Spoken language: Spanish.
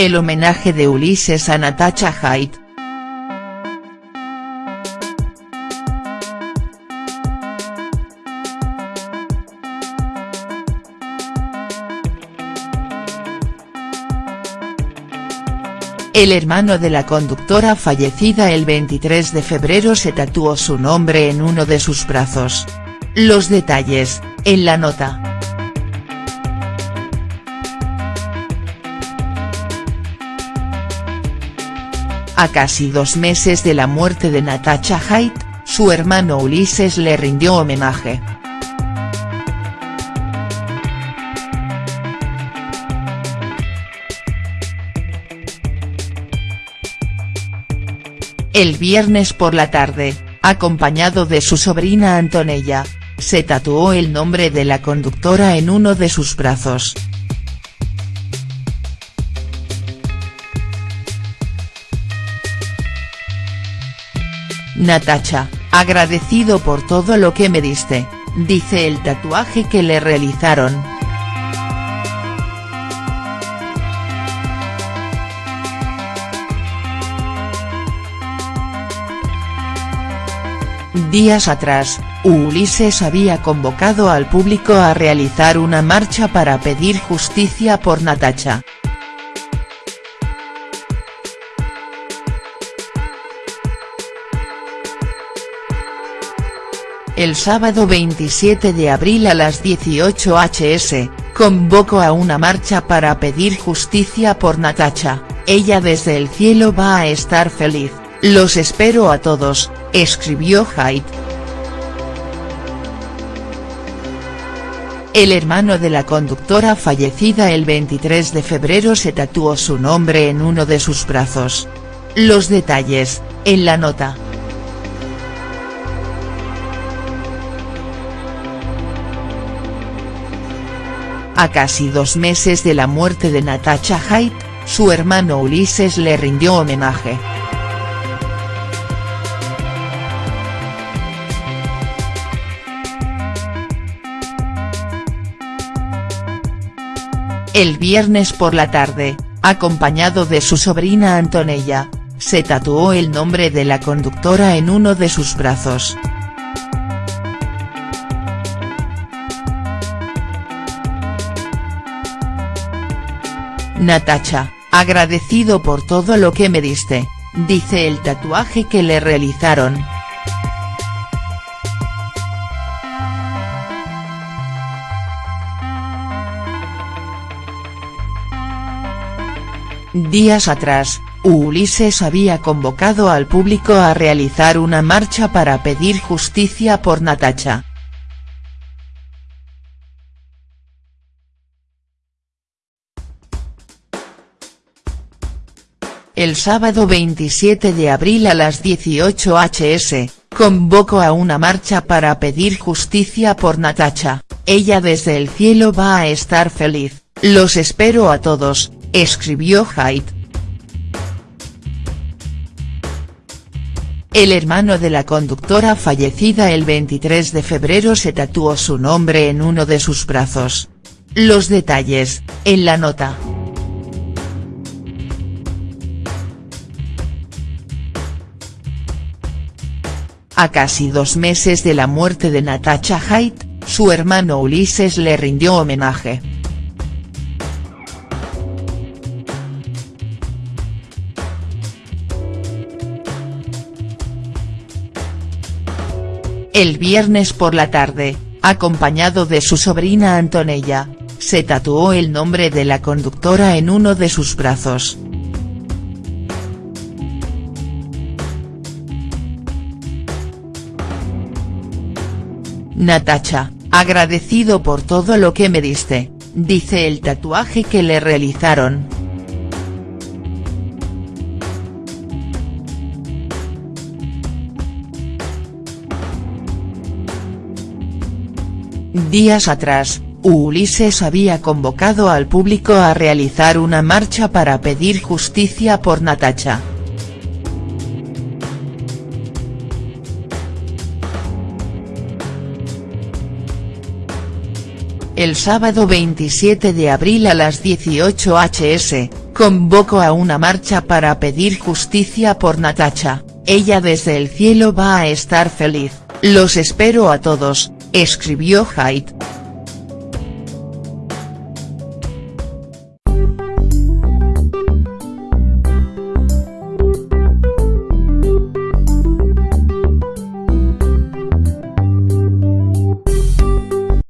El homenaje de Ulises a Natasha Haidt. El hermano de la conductora fallecida el 23 de febrero se tatuó su nombre en uno de sus brazos. Los detalles, en la nota. A casi dos meses de la muerte de Natasha Haidt, su hermano Ulises le rindió homenaje. El viernes por la tarde, acompañado de su sobrina Antonella, se tatuó el nombre de la conductora en uno de sus brazos. Natacha, agradecido por todo lo que me diste, dice el tatuaje que le realizaron. Días atrás, Ulises había convocado al público a realizar una marcha para pedir justicia por Natacha. El sábado 27 de abril a las 18 hs, convocó a una marcha para pedir justicia por Natacha, ella desde el cielo va a estar feliz, los espero a todos, escribió Haidt. El hermano de la conductora fallecida el 23 de febrero se tatuó su nombre en uno de sus brazos. Los detalles, en la nota. A casi dos meses de la muerte de Natasha Haidt, su hermano Ulises le rindió homenaje. El viernes por la tarde, acompañado de su sobrina Antonella, se tatuó el nombre de la conductora en uno de sus brazos. Natacha, agradecido por todo lo que me diste, dice el tatuaje que le realizaron. Días atrás, Ulises había convocado al público a realizar una marcha para pedir justicia por Natacha. El sábado 27 de abril a las 18 hs, convocó a una marcha para pedir justicia por Natacha, ella desde el cielo va a estar feliz, los espero a todos, escribió Haidt. El hermano de la conductora fallecida el 23 de febrero se tatuó su nombre en uno de sus brazos. Los detalles, en la nota. A casi dos meses de la muerte de Natasha Haidt, su hermano Ulises le rindió homenaje. El viernes por la tarde, acompañado de su sobrina Antonella, se tatuó el nombre de la conductora en uno de sus brazos. Natacha, agradecido por todo lo que me diste, dice el tatuaje que le realizaron. Días atrás, Ulises había convocado al público a realizar una marcha para pedir justicia por Natacha. El sábado 27 de abril a las 18 hs, convoco a una marcha para pedir justicia por Natacha, ella desde el cielo va a estar feliz, los espero a todos, escribió Haidt.